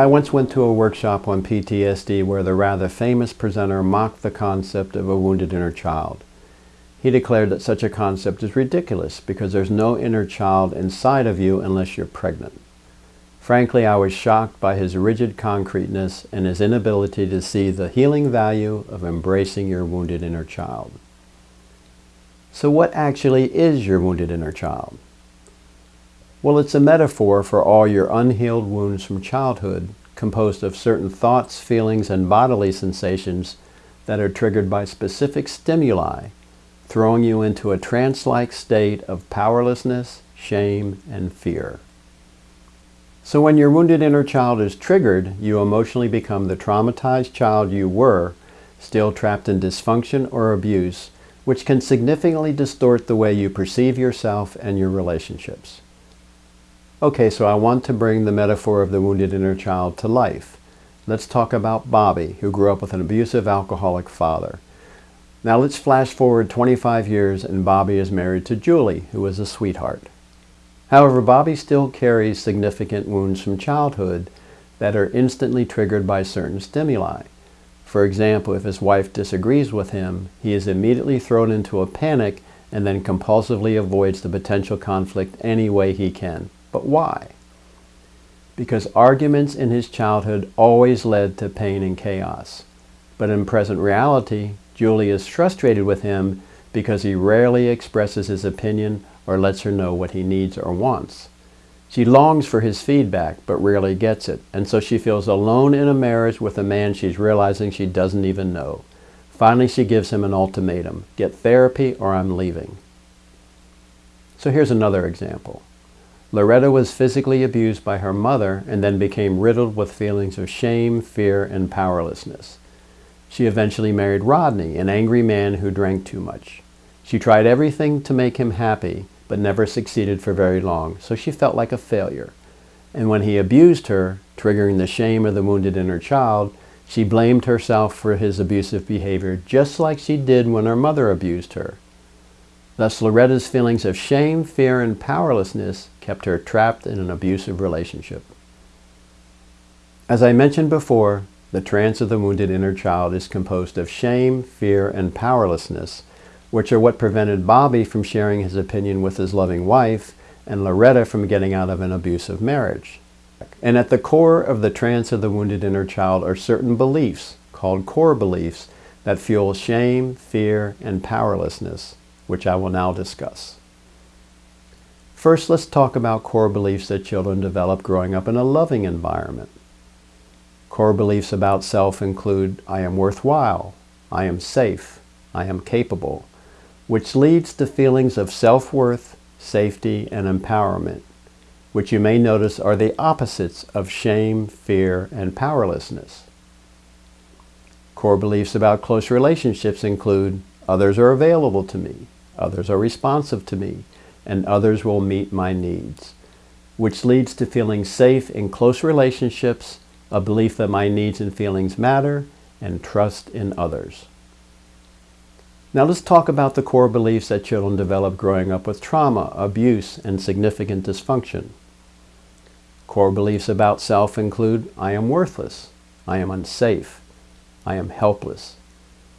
I once went to a workshop on PTSD where the rather famous presenter mocked the concept of a wounded inner child. He declared that such a concept is ridiculous because there's no inner child inside of you unless you're pregnant. Frankly, I was shocked by his rigid concreteness and his inability to see the healing value of embracing your wounded inner child. So what actually is your wounded inner child? Well, it's a metaphor for all your unhealed wounds from childhood, composed of certain thoughts, feelings, and bodily sensations that are triggered by specific stimuli, throwing you into a trance-like state of powerlessness, shame, and fear. So when your wounded inner child is triggered, you emotionally become the traumatized child you were, still trapped in dysfunction or abuse, which can significantly distort the way you perceive yourself and your relationships. Okay, so I want to bring the metaphor of the wounded inner child to life. Let's talk about Bobby, who grew up with an abusive alcoholic father. Now let's flash forward 25 years and Bobby is married to Julie, who is a sweetheart. However, Bobby still carries significant wounds from childhood that are instantly triggered by certain stimuli. For example, if his wife disagrees with him, he is immediately thrown into a panic and then compulsively avoids the potential conflict any way he can. But why? Because arguments in his childhood always led to pain and chaos. But in present reality, Julie is frustrated with him because he rarely expresses his opinion or lets her know what he needs or wants. She longs for his feedback, but rarely gets it, and so she feels alone in a marriage with a man she's realizing she doesn't even know. Finally, she gives him an ultimatum, get therapy or I'm leaving. So here's another example. Loretta was physically abused by her mother and then became riddled with feelings of shame, fear, and powerlessness. She eventually married Rodney, an angry man who drank too much. She tried everything to make him happy, but never succeeded for very long, so she felt like a failure. And when he abused her, triggering the shame of the wounded inner child, she blamed herself for his abusive behavior just like she did when her mother abused her. Thus, Loretta's feelings of shame, fear, and powerlessness kept her trapped in an abusive relationship. As I mentioned before, the trance of the wounded inner child is composed of shame, fear, and powerlessness, which are what prevented Bobby from sharing his opinion with his loving wife and Loretta from getting out of an abusive marriage. And at the core of the trance of the wounded inner child are certain beliefs, called core beliefs, that fuel shame, fear, and powerlessness, which I will now discuss. First, let's talk about core beliefs that children develop growing up in a loving environment. Core beliefs about self include, I am worthwhile, I am safe, I am capable, which leads to feelings of self-worth, safety, and empowerment, which you may notice are the opposites of shame, fear, and powerlessness. Core beliefs about close relationships include others are available to me, others are responsive to me, and others will meet my needs, which leads to feeling safe in close relationships, a belief that my needs and feelings matter, and trust in others. Now let's talk about the core beliefs that children develop growing up with trauma, abuse, and significant dysfunction. Core beliefs about self include, I am worthless, I am unsafe, I am helpless,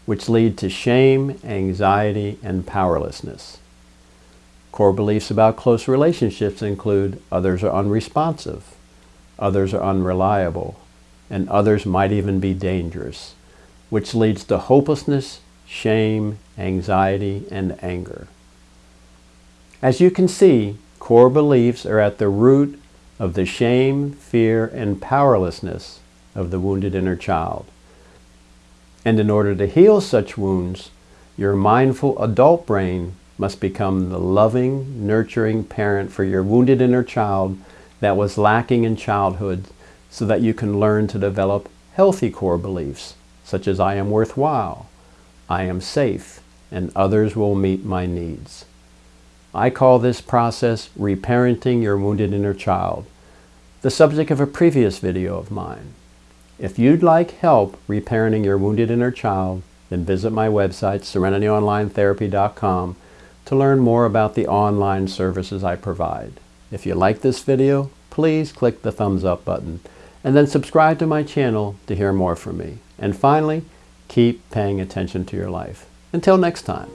which lead to shame, anxiety, and powerlessness. Core beliefs about close relationships include, others are unresponsive, others are unreliable, and others might even be dangerous, which leads to hopelessness, shame, anxiety, and anger. As you can see, core beliefs are at the root of the shame, fear, and powerlessness of the wounded inner child. And in order to heal such wounds, your mindful adult brain must become the loving, nurturing parent for your wounded inner child that was lacking in childhood so that you can learn to develop healthy core beliefs, such as I am worthwhile, I am safe, and others will meet my needs. I call this process reparenting your wounded inner child, the subject of a previous video of mine. If you'd like help reparenting your wounded inner child, then visit my website, serenityonlinetherapy.com, to learn more about the online services I provide. If you like this video, please click the thumbs up button And then subscribe to my channel to hear more from me. And finally, keep paying attention to your life. Until next time.